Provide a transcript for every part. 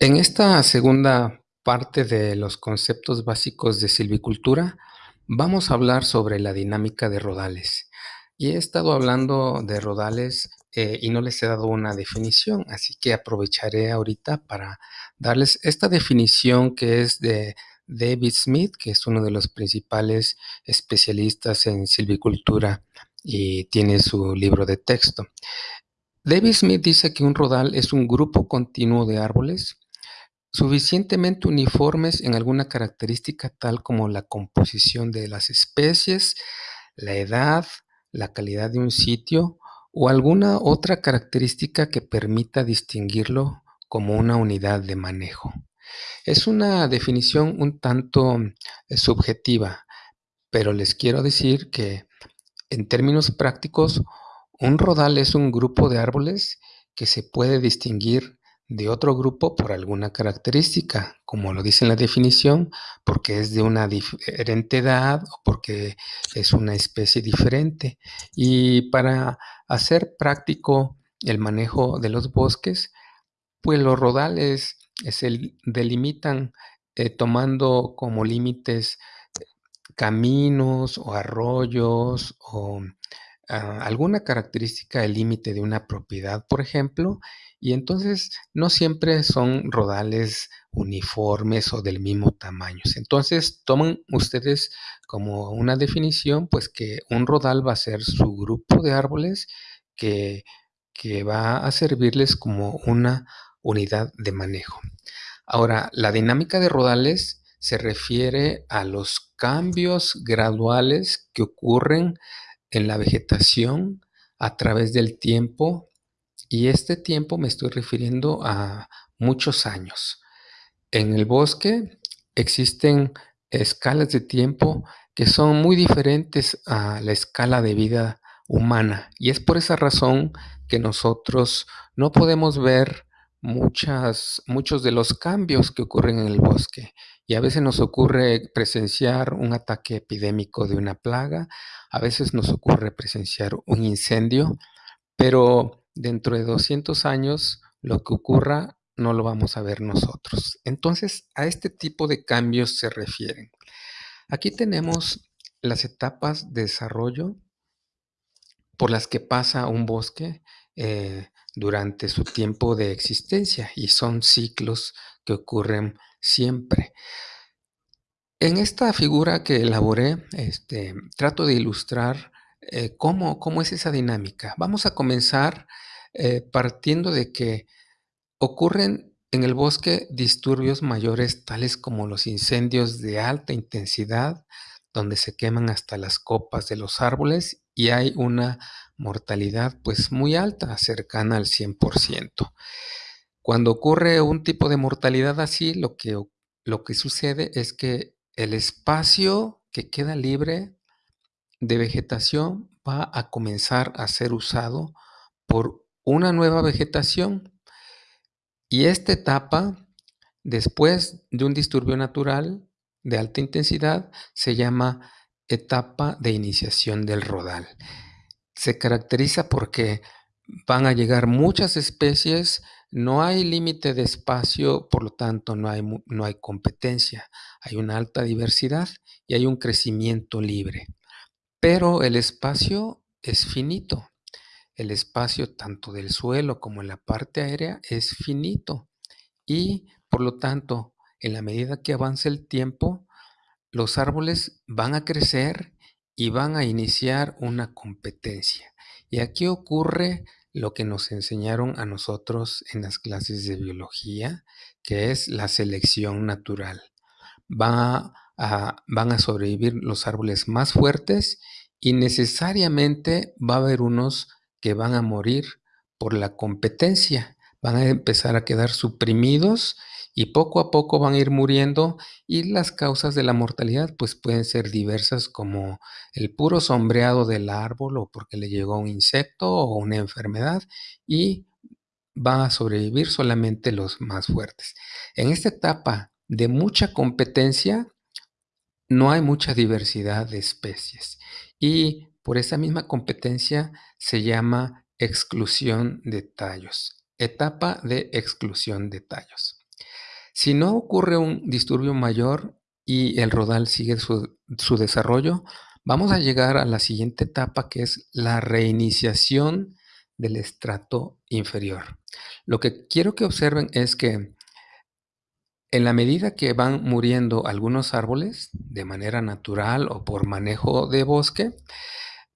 En esta segunda parte de los conceptos básicos de silvicultura, vamos a hablar sobre la dinámica de rodales. Y he estado hablando de rodales eh, y no les he dado una definición, así que aprovecharé ahorita para darles esta definición que es de David Smith, que es uno de los principales especialistas en silvicultura y tiene su libro de texto. David Smith dice que un rodal es un grupo continuo de árboles suficientemente uniformes en alguna característica tal como la composición de las especies, la edad, la calidad de un sitio o alguna otra característica que permita distinguirlo como una unidad de manejo. Es una definición un tanto eh, subjetiva, pero les quiero decir que en términos prácticos, un rodal es un grupo de árboles que se puede distinguir de otro grupo por alguna característica, como lo dice en la definición, porque es de una diferente edad o porque es una especie diferente. Y para hacer práctico el manejo de los bosques, pues los rodales se delimitan eh, tomando como límites caminos o arroyos o ah, alguna característica del límite de una propiedad, por ejemplo, y entonces no siempre son rodales uniformes o del mismo tamaño. Entonces toman ustedes como una definición, pues que un rodal va a ser su grupo de árboles que, que va a servirles como una unidad de manejo. Ahora, la dinámica de rodales se refiere a los cambios graduales que ocurren en la vegetación a través del tiempo y este tiempo me estoy refiriendo a muchos años. En el bosque existen escalas de tiempo que son muy diferentes a la escala de vida humana y es por esa razón que nosotros no podemos ver muchas, muchos de los cambios que ocurren en el bosque y a veces nos ocurre presenciar un ataque epidémico de una plaga, a veces nos ocurre presenciar un incendio, pero dentro de 200 años lo que ocurra no lo vamos a ver nosotros. Entonces, a este tipo de cambios se refieren. Aquí tenemos las etapas de desarrollo por las que pasa un bosque eh, durante su tiempo de existencia y son ciclos que ocurren siempre. En esta figura que elaboré, este, trato de ilustrar eh, cómo, cómo es esa dinámica. Vamos a comenzar eh, partiendo de que ocurren en el bosque disturbios mayores tales como los incendios de alta intensidad, donde se queman hasta las copas de los árboles y hay una mortalidad pues muy alta, cercana al 100%. Cuando ocurre un tipo de mortalidad así, lo que, lo que sucede es que el espacio que queda libre de vegetación va a comenzar a ser usado por una nueva vegetación. Y esta etapa, después de un disturbio natural de alta intensidad, se llama etapa de iniciación del rodal. Se caracteriza porque van a llegar muchas especies, no hay límite de espacio, por lo tanto no hay, no hay competencia, hay una alta diversidad y hay un crecimiento libre. Pero el espacio es finito. El espacio tanto del suelo como en la parte aérea es finito y por lo tanto, en la medida que avanza el tiempo, los árboles van a crecer y van a iniciar una competencia. Y aquí ocurre lo que nos enseñaron a nosotros en las clases de biología, que es la selección natural. van a sobrevivir los árboles más fuertes y necesariamente va a haber unos que van a morir por la competencia, van a empezar a quedar suprimidos y poco a poco van a ir muriendo y las causas de la mortalidad pues pueden ser diversas como el puro sombreado del árbol o porque le llegó un insecto o una enfermedad y van a sobrevivir solamente los más fuertes. En esta etapa de mucha competencia no hay mucha diversidad de especies y por esa misma competencia se llama exclusión de tallos, etapa de exclusión de tallos. Si no ocurre un disturbio mayor y el rodal sigue su, su desarrollo, vamos a llegar a la siguiente etapa que es la reiniciación del estrato inferior. Lo que quiero que observen es que en la medida que van muriendo algunos árboles de manera natural o por manejo de bosque,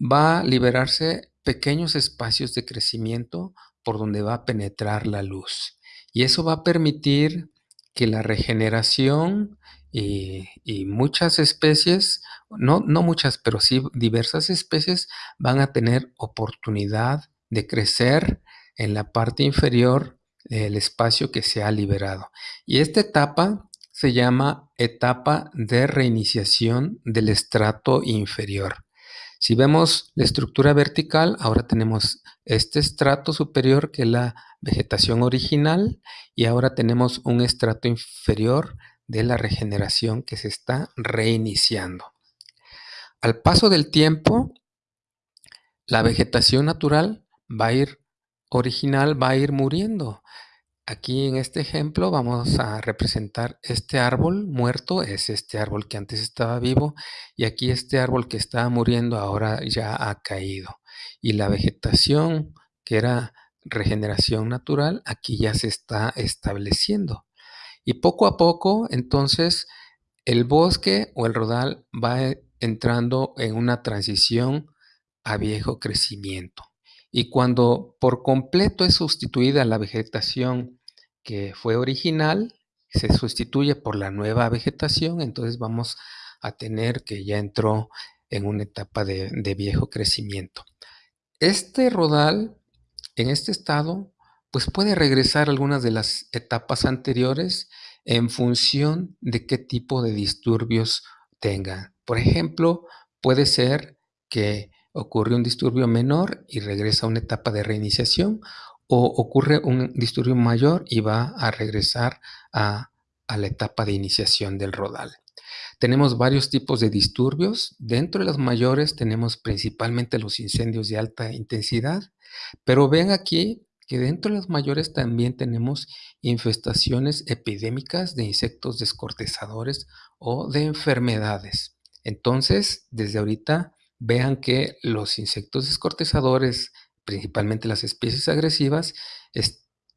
va a liberarse pequeños espacios de crecimiento por donde va a penetrar la luz. Y eso va a permitir que la regeneración y, muchas especies, no, no muchas, pero sí diversas especies, van a tener oportunidad de crecer en la parte inferior del espacio que se ha liberado. Y esta etapa se llama etapa de reiniciación del estrato inferior. Si vemos la estructura vertical, ahora tenemos este estrato superior que es la vegetación original y ahora tenemos un estrato inferior de la regeneración que se está reiniciando. Al paso del tiempo, la vegetación natural va a ir, original va a ir muriendo. Aquí en este ejemplo vamos a representar este árbol muerto, es este árbol que antes estaba vivo y aquí este árbol que estaba muriendo ahora ya ha caído. Y la vegetación que era regeneración natural aquí ya se está estableciendo. Y poco a poco entonces el bosque o el rodal va entrando en una transición a viejo crecimiento. Y cuando por completo es sustituida la vegetación que fue original se sustituye por la nueva vegetación, entonces vamos a tener que ya entró en una etapa de, viejo crecimiento. Este rodal, en este estado, pues puede regresar a algunas de las etapas anteriores en función de qué tipo de disturbios tenga. Por ejemplo, puede ser que ocurre un disturbio menor y regresa a una etapa de reiniciación o ocurre un disturbio mayor y va a regresar a, la etapa de iniciación del rodal. Tenemos varios tipos de disturbios. Dentro de los mayores tenemos principalmente los incendios de alta intensidad, pero ven aquí que dentro de los mayores también tenemos infestaciones epidémicas de insectos descortezadores o de enfermedades. Entonces, desde ahorita vean que los insectos descortezadores principalmente las especies agresivas,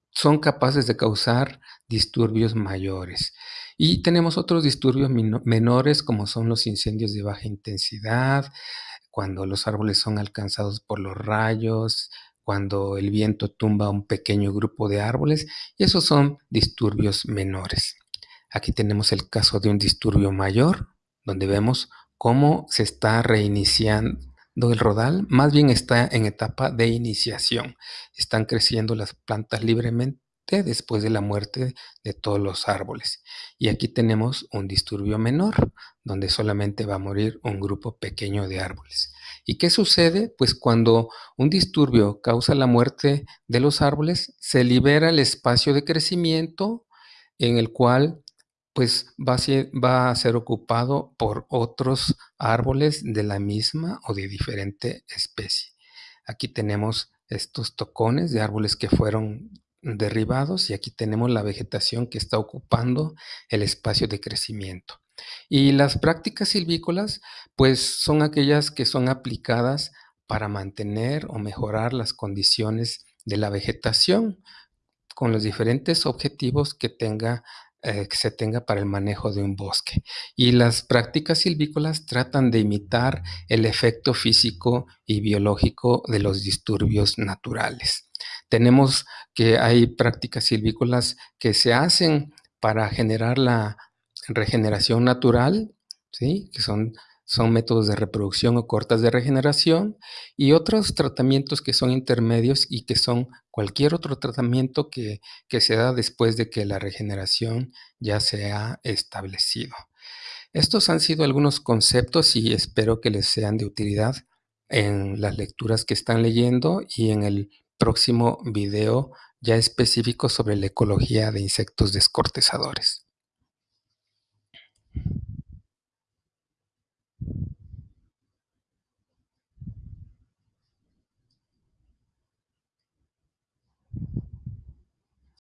son capaces de causar disturbios mayores. Y tenemos otros disturbios menores como son los incendios de baja intensidad, cuando los árboles son alcanzados por los rayos, cuando el viento tumba un pequeño grupo de árboles, y esos son disturbios menores. Aquí tenemos el caso de un disturbio mayor, donde vemos cómo se está reiniciando el rodal más bien está en etapa de iniciación. Están creciendo las plantas libremente después de la muerte de todos los árboles. Y aquí tenemos un disturbio menor, donde solamente va a morir un grupo pequeño de árboles. ¿Y qué sucede? Pues cuando un disturbio causa la muerte de los árboles, se libera el espacio de crecimiento en el cual pues va a, ser, va a ser ocupado por otros árboles de la misma o de diferente especie. Aquí tenemos estos tocones de árboles que fueron derribados y aquí tenemos la vegetación que está ocupando el espacio de crecimiento. Y las prácticas silvícolas, pues son aquellas que son aplicadas para mantener o mejorar las condiciones de la vegetación con los diferentes objetivos que tenga eh, que se tenga para el manejo de un bosque. Y las prácticas silvícolas tratan de imitar el efecto físico y biológico de los disturbios naturales. Tenemos que hay prácticas silvícolas que se hacen para generar la regeneración natural, ¿sí? que son son métodos de reproducción o cortas de regeneración y otros tratamientos que son intermedios y que son cualquier otro tratamiento que, se da después de que la regeneración ya se ha establecido. Estos han sido algunos conceptos y espero que les sean de utilidad en las lecturas que están leyendo y en el próximo video ya específico sobre la ecología de insectos descortezadores.